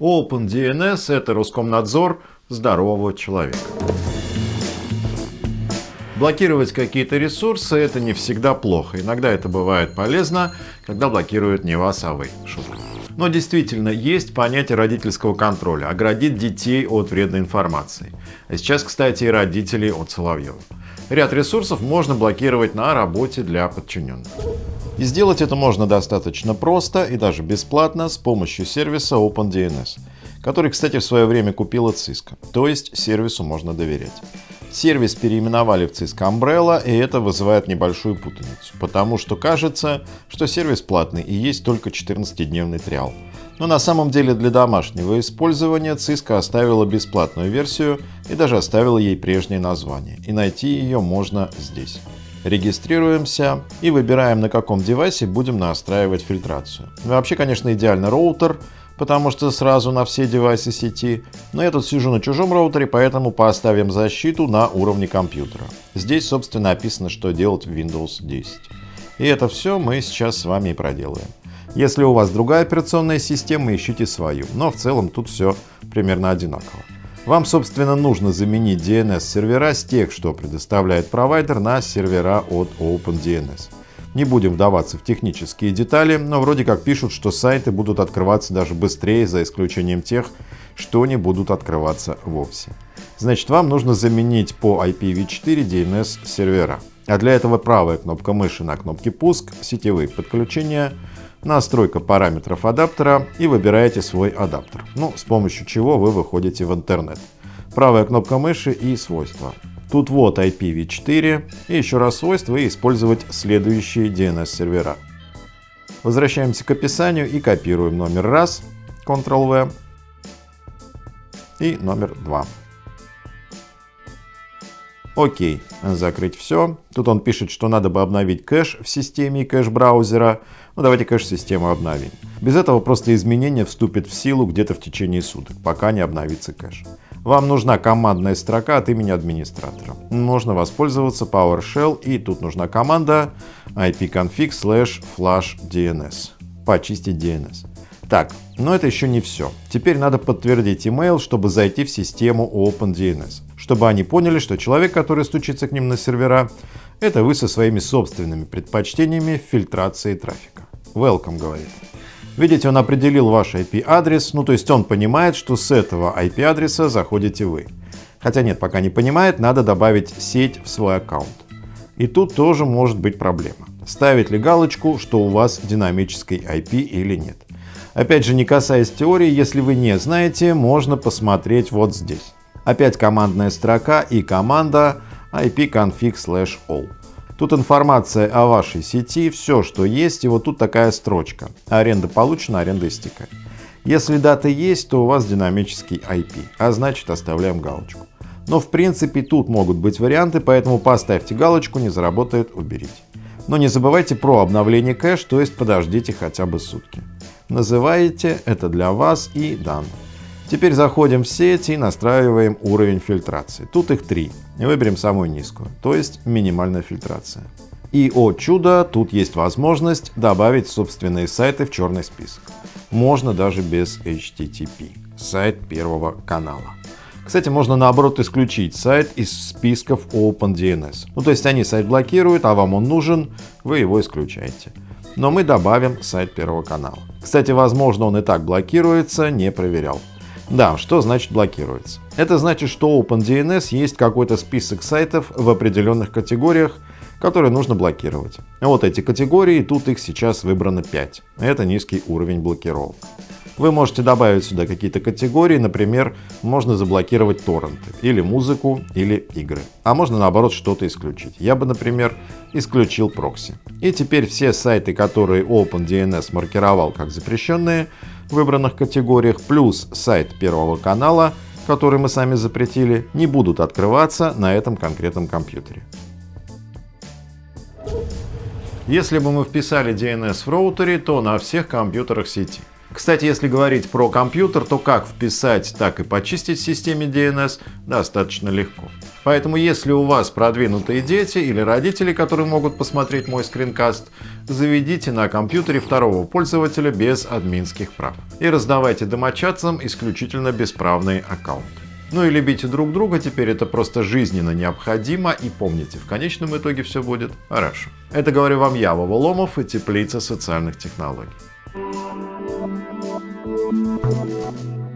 OpenDNS – это Роскомнадзор здорового человека. Блокировать какие-то ресурсы – это не всегда плохо. Иногда это бывает полезно, когда блокируют не вас, а вы. Шутка. Но действительно, есть понятие родительского контроля – оградить детей от вредной информации. А сейчас, кстати, и родителей от Соловьева. Ряд ресурсов можно блокировать на работе для подчиненных. И сделать это можно достаточно просто и даже бесплатно с помощью сервиса OpenDNS, который, кстати, в свое время купила Cisco, то есть сервису можно доверять. Сервис переименовали в Cisco Umbrella, и это вызывает небольшую путаницу, потому что кажется, что сервис платный и есть только 14-дневный триал. Но на самом деле для домашнего использования Cisco оставила бесплатную версию и даже оставила ей прежнее название, и найти ее можно здесь. Регистрируемся и выбираем, на каком девайсе будем настраивать фильтрацию. Вообще, конечно, идеально роутер, потому что сразу на все девайсы сети, но я тут сижу на чужом роутере, поэтому поставим защиту на уровне компьютера. Здесь, собственно, описано, что делать в Windows 10. И это все мы сейчас с вами и проделаем. Если у вас другая операционная система, ищите свою, но в целом тут все примерно одинаково. Вам, собственно, нужно заменить DNS-сервера с тех, что предоставляет провайдер, на сервера от OpenDNS. Не будем вдаваться в технические детали, но вроде как пишут, что сайты будут открываться даже быстрее, за исключением тех, что не будут открываться вовсе. Значит, вам нужно заменить по IPv4 DNS сервера. А для этого правая кнопка мыши на кнопке «Пуск», сетевые подключения – настройка параметров адаптера и выбираете свой адаптер, ну, с помощью чего вы выходите в интернет. Правая кнопка мыши и свойства. Тут вот IPv4 и еще раз свойства и использовать следующие DNS сервера. Возвращаемся к описанию и копируем номер раз, Ctrl-V и номер 2. Окей, закрыть все. Тут он пишет, что надо бы обновить кэш в системе кэш браузера. Ну давайте кэш-систему обновим. Без этого просто изменение вступит в силу где-то в течение суток, пока не обновится кэш. Вам нужна командная строка от имени администратора. Можно воспользоваться PowerShell и тут нужна команда ipconfig slash flash DNS. Почистить DNS. Так, но это еще не все. Теперь надо подтвердить email, чтобы зайти в систему OpenDNS чтобы они поняли, что человек, который стучится к ним на сервера, это вы со своими собственными предпочтениями фильтрации трафика. Welcome, говорит. Видите, он определил ваш IP-адрес, ну то есть он понимает, что с этого IP-адреса заходите вы. Хотя нет, пока не понимает, надо добавить сеть в свой аккаунт. И тут тоже может быть проблема. Ставить ли галочку, что у вас динамический IP или нет. Опять же, не касаясь теории, если вы не знаете, можно посмотреть вот здесь. Опять командная строка и команда ipconfig/all. Тут информация о вашей сети, все, что есть, и вот тут такая строчка. Аренда получена, аренда истекает. Если дата есть, то у вас динамический IP, а значит оставляем галочку. Но в принципе тут могут быть варианты, поэтому поставьте галочку, не заработает, уберите. Но не забывайте про обновление кэш, то есть подождите хотя бы сутки. Называете это для вас и дан. Теперь заходим в сеть и настраиваем уровень фильтрации. Тут их три. Выберем самую низкую, то есть минимальная фильтрация. И, о чудо, тут есть возможность добавить собственные сайты в черный список. Можно даже без HTTP. Сайт первого канала. Кстати, можно наоборот исключить сайт из списков OpenDNS. Ну то есть они сайт блокируют, а вам он нужен, вы его исключаете. Но мы добавим сайт первого канала. Кстати, возможно он и так блокируется, не проверял. Да, что значит блокируется? Это значит, что OpenDNS есть какой-то список сайтов в определенных категориях, которые нужно блокировать. Вот эти категории, тут их сейчас выбрано 5. Это низкий уровень блокировок. Вы можете добавить сюда какие-то категории, например, можно заблокировать торренты, или музыку, или игры. А можно наоборот что-то исключить. Я бы, например, исключил прокси. И теперь все сайты, которые OpenDNS маркировал как запрещенные, в выбранных категориях, плюс сайт Первого канала, который мы сами запретили, не будут открываться на этом конкретном компьютере. Если бы мы вписали DNS в роутере, то на всех компьютерах сети. Кстати, если говорить про компьютер, то как вписать, так и почистить в системе DNS достаточно легко. Поэтому если у вас продвинутые дети или родители, которые могут посмотреть мой скринкаст, заведите на компьютере второго пользователя без админских прав. И раздавайте домочадцам исключительно бесправные аккаунты. Ну и любите друг друга, теперь это просто жизненно необходимо. И помните, в конечном итоге все будет хорошо. Это говорю вам я, Вова Ломов и Теплица социальных технологий. Thank you.